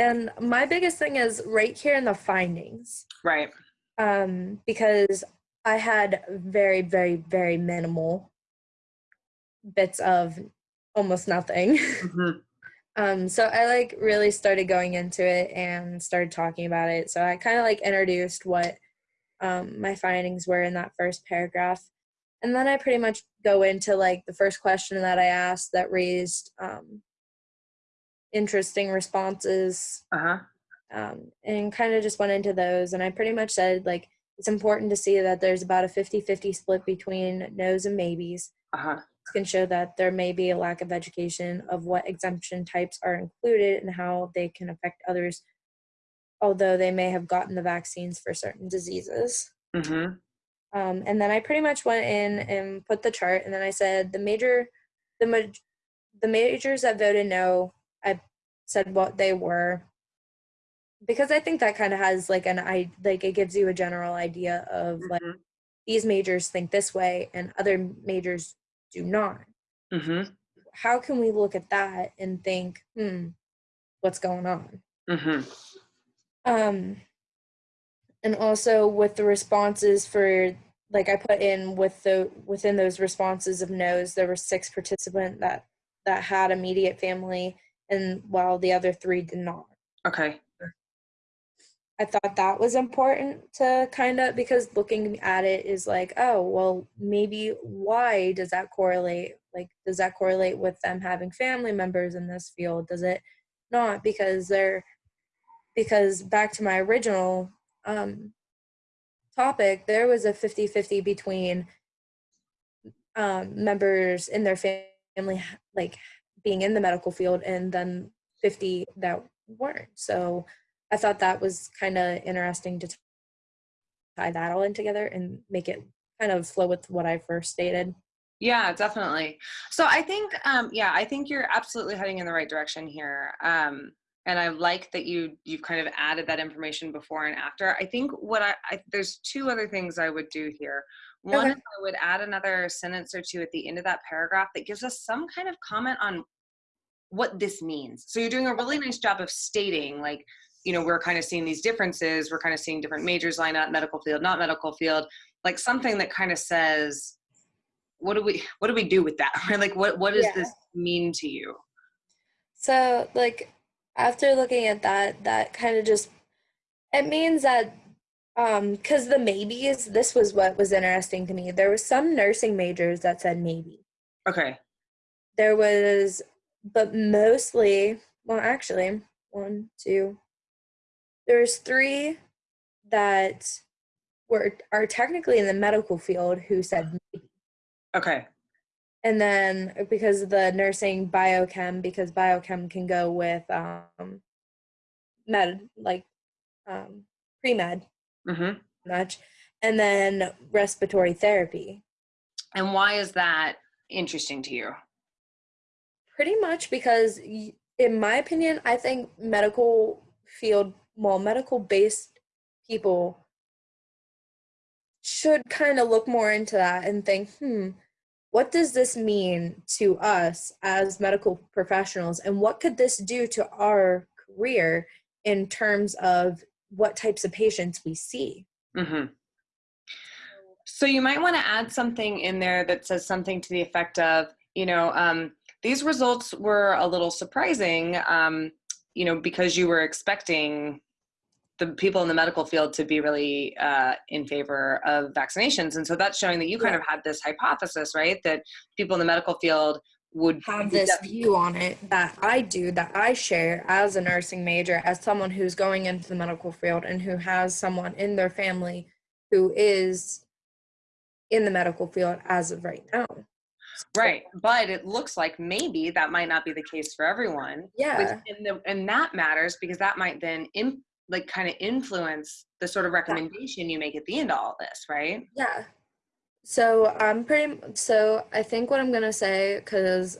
And my biggest thing is right here in the findings. Right. Um, because I had very, very, very minimal bits of almost nothing. hmm Um, so I like really started going into it and started talking about it. So I kind of like introduced what um, my findings were in that first paragraph. And then I pretty much go into like the first question that I asked that raised um, interesting responses Uh-huh. um, and kind of just went into those. And I pretty much said like it's important to see that there's about a 50 50 split between no's and maybes Uh-huh. can show that there may be a lack of education of what exemption types are included and how they can affect others, although they may have gotten the vaccines for certain diseases. hmm Um, and then I pretty much went in and put the chart, and then I said the major, the ma- the majors that voted no. I said what they were because I think that kind of has like an I like it gives you a general idea of like Mhm. these majors think this way and other majors do not hmm how can we look at that and think, hmm, what's going on? Mm-hmm. Um, and also with the responses for like I put in with the within those responses of no's, there were six participant that that had immediate family, and while the other three did not. Okay. I thought that was important to kind of because looking at it is like, oh, well, maybe why does that correlate? Like, does that correlate with them having family members in this field? Does it not? Because they're, because back to my original um, topic, there was a 50 50 between um, members in their family, like being in the medical field, and then 50 that weren't. So, I thought that was kind of interesting to tie that all in together and make it kind of flow with what I first stated. Yeah, definitely. So I think, um, yeah, I think you're absolutely heading in the right direction here. Um, and I like that you you've kind of added that information before and after. I think what I, I there's two other things I would do here. One Okay. is I would add another sentence or two at the end of that paragraph that gives us some kind of comment on what this means. So you're doing a really nice job of stating like, you know, we're kind of seeing these differences. We're kind of seeing different majors line up, medical field, not medical field, like something that kind of says, what do we what do we do with that? Right? Like what what does Yeah. this mean to you? So, like, after looking at that, that kind of just it means that um because the maybes this was what was interesting to me there was some nursing majors that said maybe Okay. there was but mostly well actually one two there's three that were are technically in the medical field who said maybe Okay. And then because of the nursing biochem because biochem can go with um med like um pre-med hmm much and then respiratory therapy And why is that interesting to you? pretty much because in my opinion i think medical field well medical based people should kind of look more into that and think hmm what does this mean to us as medical professionals? And what could this do to our career in terms of what types of patients we see? Hmm So you might want to add something in there that says something to the effect of, you know, um, these results were a little surprising, um, you know, because you were expecting the people in the medical field to be really uh, in favor of vaccinations, and so that's showing that you kind of had this hypothesis, right, that people in the medical field would have this view on it that I do, that I share as a nursing major, as someone who's going into the medical field and who has someone in their family who is in the medical field as of right now. Right, but it looks like maybe that might not be the case for everyone. Yeah. And, the, and that matters because that might then im- like kind of influence the sort of recommendation you make at the end of all this, right? Yeah. So I'm pretty. So I think what I'm gonna say, because